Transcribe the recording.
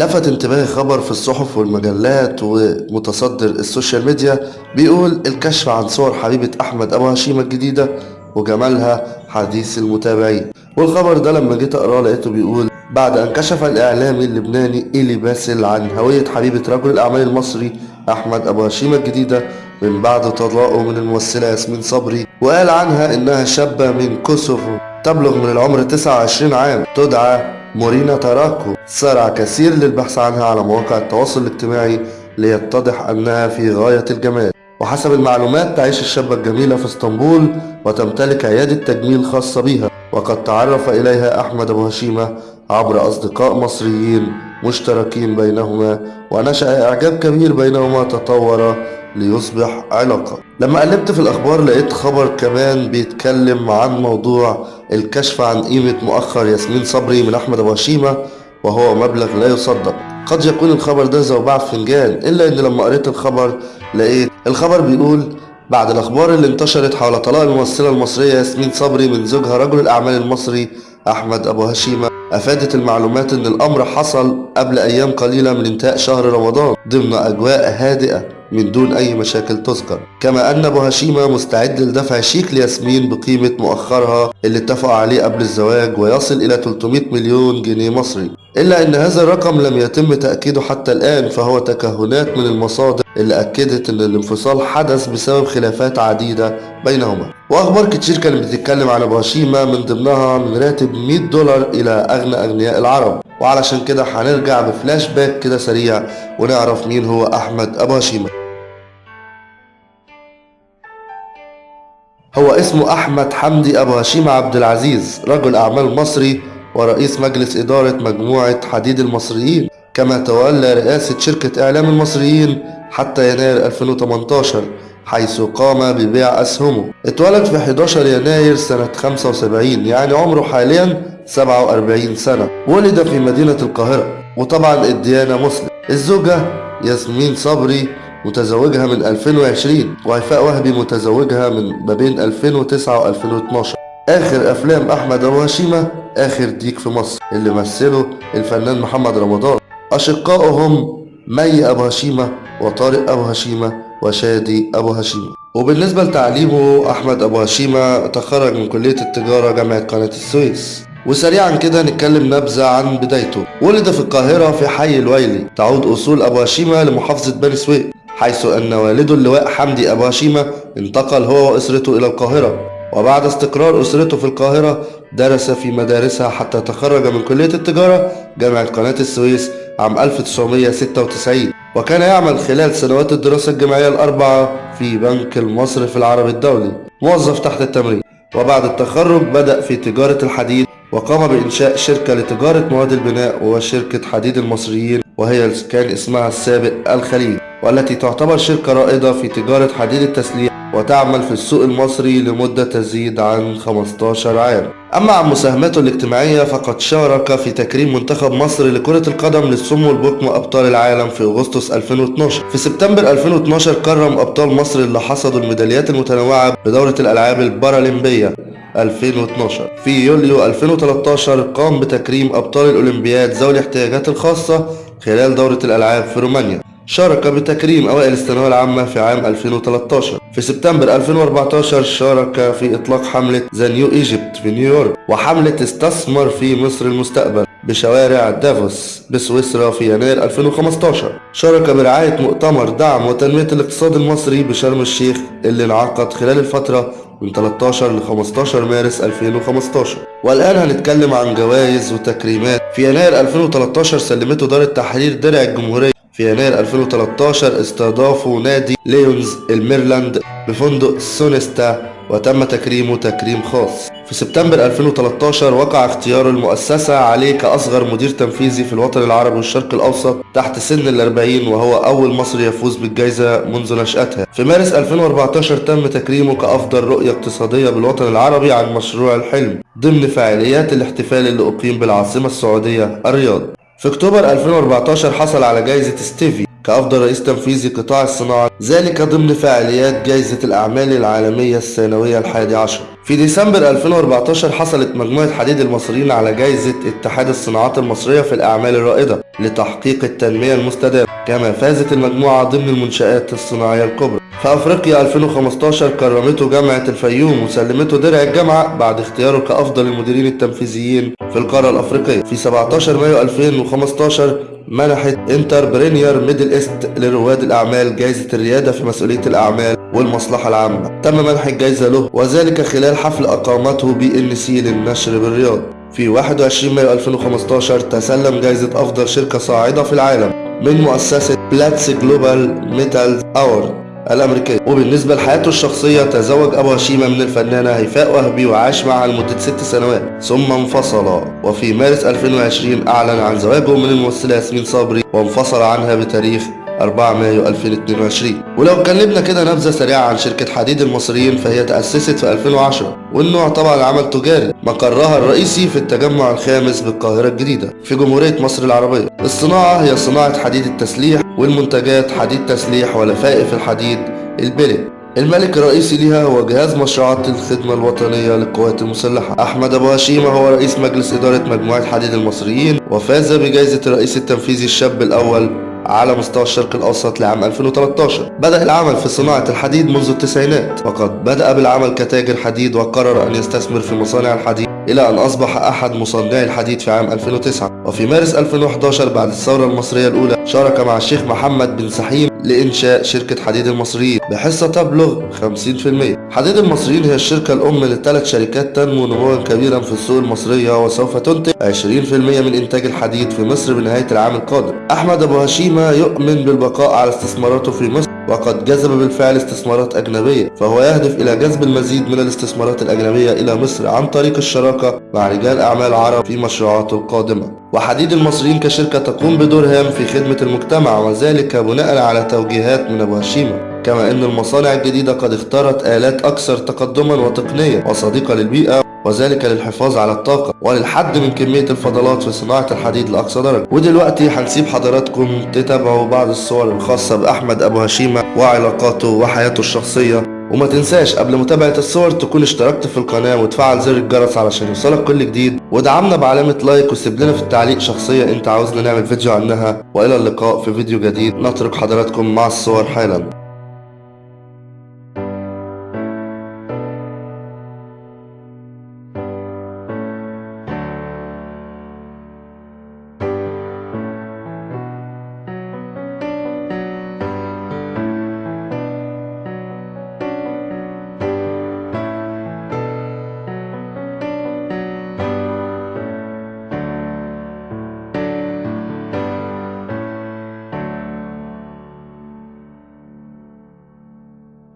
لفت انتباهي خبر في الصحف والمجلات ومتصدر ال social media بيقول الكشف عن صور حبيبة أحمد أبو هشيمة الجديدة وجمالها حديث المتابعين. والخبر ده لما جيت أقرأه لقيته بيقول بعد أن كشف الإعلامي اللبناني إيلي باسل عن هوية حبيبة رجل الأعمال المصري أحمد أبو هشيمة الجديدة من بعد طلاقه من الممثلة ياسمين صبري وقال عنها إنها شابة من كوسوفو تبلغ من العمر 29 عام تدعى مورينا تاراكو سارع كثير للبحث عنها على مواقع التواصل الاجتماعي ليتضح أنها في غاية الجمال. وحسب المعلومات تعيش الشابة الجميلة في اسطنبول وتمتلك عيادة تجميل خاصة بيها وقد تعرف إليها أحمد أبو هشيمة عبر أصدقاء مصريين مشتركين بينهما. ونشأ إعجاب كبير بينهما تطور ليصبح علاقة. لما قلبت في الأخبار لقيت خبر كمان بيتكلم عن موضوع الكشف عن قيمة مؤخر ياسمين صبري من أحمد أبو هشيمة وهو مبلغ لا يصدق. قد يكون الخبر ده زوبعة فنجان إلا إن لما قريت الخبر لقيت الخبر بيقول بعد الأخبار اللي انتشرت حول طلاق الممثلة المصرية ياسمين صبري من زوجها رجل الأعمال المصري أحمد أبو هشيمة أفادت المعلومات أن الأمر حصل قبل أيام قليلة من انتهاء شهر رمضان ضمن أجواء هادئة. من دون أي مشاكل تذكر. كما أن أبو هشيمة مستعد لدفع شيك لياسمين بقيمة مؤخرها اللي اتفقوا عليه قبل الزواج ويصل إلى 300 مليون جنيه مصري. إلا أن هذا الرقم لم يتم تأكيده حتى الآن فهو تكهنات من المصادر اللي أكدت أن الانفصال حدث بسبب خلافات عديدة بينهما. وأخبار كتير كانت بتتكلم عن أبو هشيمة من ضمنها من راتب 100 دولار إلى أغنى أغنياء العرب. وعلشان كده هنرجع بفلاش باك كده سريع ونعرف مين هو أحمد أبو هشيمة. هو اسمه أحمد حمدي أبو هشيمة عبد العزيز رجل أعمال مصري ورئيس مجلس إدارة مجموعة حديد المصريين كما تولى رئاسة شركة إعلام المصريين حتى يناير 2018 حيث قام ببيع أسهمه. اتولد في 11 يناير سنة 75 يعني عمره حاليا 47 سنة. ولد في مدينة القاهرة وطبعا الديانة مسلم. الزوجة ياسمين صبري متزوجها من 2020 وهيفاء وهبي متزوجها من ما بين 2009 و2012 آخر أفلام أحمد أبو هشيمة آخر ديك في مصر اللي مثله الفنان محمد رمضان. أشقائهم مي أبو هشيمة وطارق أبو هشيمة وشادي أبو هشيمة. وبالنسبة لتعليمه أحمد أبو هشيمة تخرج من كلية التجارة جامعة قناة السويس. وسريعا كده نتكلم نبذة عن بدايته. ولد في القاهرة في حي الوايلي. تعود أصول أبو هشيمة لمحافظة بني سويف. حيث أن والده اللواء حمدي أبو هشيمة انتقل هو وأسرته إلى القاهرة وبعد استقرار أسرته في القاهرة درس في مدارسها حتى تخرج من كلية التجارة جامعة قناة السويس عام 1996 وكان يعمل خلال سنوات الدراسة الجامعية الأربعة في بنك المصرف العربي الدولي موظف تحت التمرين. وبعد التخرج بدأ في تجارة الحديد وقام بإنشاء شركة لتجارة مواد البناء وشركة حديد المصريين وهي كان اسمها السابق الخليج. والتي تعتبر شركة رائدة في تجارة حديد التسليح وتعمل في السوق المصري لمدة تزيد عن 15 عام. أما عن مساهماته الاجتماعية فقد شارك في تكريم منتخب مصر لكرة القدم للصم والبكم أبطال العالم في أغسطس 2012 في سبتمبر 2012 كرم أبطال مصر اللي حصدوا الميداليات المتنوعة بدورة الألعاب البارالمبية 2012 في يوليو 2013 قام بتكريم أبطال الأولمبياد ذوي الاحتياجات الخاصة خلال دورة الألعاب في رومانيا. شارك بتكريم أوائل الثانوية العامة في عام 2013 في سبتمبر 2014 شارك في إطلاق حملة The New Egypt في نيويورك وحملة استثمر في مصر المستقبل بشوارع دافوس بسويسرا في يناير 2015 شارك برعاية مؤتمر دعم وتنمية الاقتصاد المصري بشرم الشيخ اللي انعقد خلال الفترة من 13 ل 15 مارس 2015 والآن هنتكلم عن جوائز وتكريمات. في يناير 2013 سلمته دار التحرير درع الجمهورية في يناير 2013 استضافه نادي ليونز الميرلاند بفندق سونيستا وتم تكريمه تكريم خاص. في سبتمبر 2013 وقع اختيار المؤسسة عليه كأصغر مدير تنفيذي في الوطن العربي والشرق الأوسط تحت سن الأربعين وهو أول مصري يفوز بالجائزة منذ نشأتها. في مارس 2014 تم تكريمه كأفضل رؤية اقتصادية بالوطن العربي عن مشروع الحلم ضمن فعاليات الاحتفال اللي أقيم بالعاصمة السعودية الرياض. في أكتوبر 2014 حصل على جائزة ستيفي كأفضل رئيس تنفيذي قطاع الصناعة ذلك ضمن فعاليات جائزة الأعمال العالمية السنوية الحادي عشر. في ديسمبر 2014 حصلت مجموعة حديد المصريين على جائزة اتحاد الصناعات المصرية في الأعمال الرائدة لتحقيق التنمية المستدامة كما فازت المجموعة ضمن المنشآت الصناعية الكبرى. في أبريل 2015 كرمته جامعة الفيوم وسلمته درع الجامعة بعد اختياره كأفضل المديرين التنفيذيين في القارة الأفريقية. في 17 مايو 2015 منحت Entrepreneur Middle East لرواد الأعمال جائزة الريادة في مسؤولية الأعمال والمصلحة العامة. تم منح الجائزة له وذلك خلال حفل أقامته BNC للنشر بالرياض. في 21 مايو 2015 تسلم جائزة أفضل شركة صاعدة في العالم من مؤسسة Platts Global Metals Award الأمريكية. وبالنسبة لحياته الشخصية تزوج أبو هشيمة من الفنانة هيفاء وهبي وعاش معها لمدة ست سنوات ثم انفصلا وفي مارس 2020 أعلن عن زواجه من الممثلة ياسمين صبري وانفصل عنها بتاريخ 4 مايو 2022 ولو اتكلمنا كده نبذة سريعة عن شركة حديد المصريين فهي تأسست في 2010 والنوع طبعا عمل تجاري مقرها الرئيسي في التجمع الخامس بالقاهرة الجديدة في جمهورية مصر العربية. الصناعة هي صناعة حديد التسليح والمنتجات حديد تسليح ولفائف الحديد البلي. الملك الرئيسي ليها هو جهاز مشروعات الخدمة الوطنية للقوات المسلحة. أحمد أبو هشيمة هو رئيس مجلس إدارة مجموعة حديد المصريين وفاز بجائزة الرئيس التنفيذي الشاب الأول على مستوى الشرق الأوسط لعام 2013 بدأ العمل في صناعة الحديد منذ التسعينات. وقد بدأ بالعمل كتاجر حديد وقرر أن يستثمر في مصانع الحديد. إلى أن أصبح أحد مصنعي الحديد في عام 2009 وفي مارس 2011 بعد الثورة المصرية الأولى شارك مع الشيخ محمد بن سحيم لإنشاء شركة حديد المصريين بحصة تبلغ 50% حديد المصريين هي الشركة الأم لثلاث شركات تنمو نموا كبيرا في السوق المصرية وسوف تنتج 20% من إنتاج الحديد في مصر بنهاية العام القادم. أحمد أبو هشيمة يؤمن بالبقاء على استثماراته في مصر. وقد جذب بالفعل استثمارات أجنبية فهو يهدف إلى جذب المزيد من الاستثمارات الأجنبية إلى مصر عن طريق الشراكة مع رجال أعمال عرب في مشروعاته القادمة. وحديد المصريين كشركة تقوم بدور هام في خدمة المجتمع وذلك بناء على توجيهات من أبو هشيمة. كما أن المصانع الجديدة قد اختارت آلات أكثر تقدما وتقنية وصديقة للبيئة وذلك للحفاظ على الطاقة وللحد من كمية الفضلات في صناعة الحديد لأقصى درجة. ودلوقتي هنسيب حضراتكم تتابعوا بعض الصور الخاصة بأحمد أبو هشيمة وعلاقاته وحياته الشخصية. وما تنساش قبل متابعة الصور تكون اشتركت في القناة وتفعل زر الجرس علشان يوصلك كل جديد. ودعمنا بعلامة لايك وسيب لنا في التعليق شخصية انت عاوزنا نعمل فيديو عنها. وإلى اللقاء في فيديو جديد. نترك حضراتكم مع الصور حالا.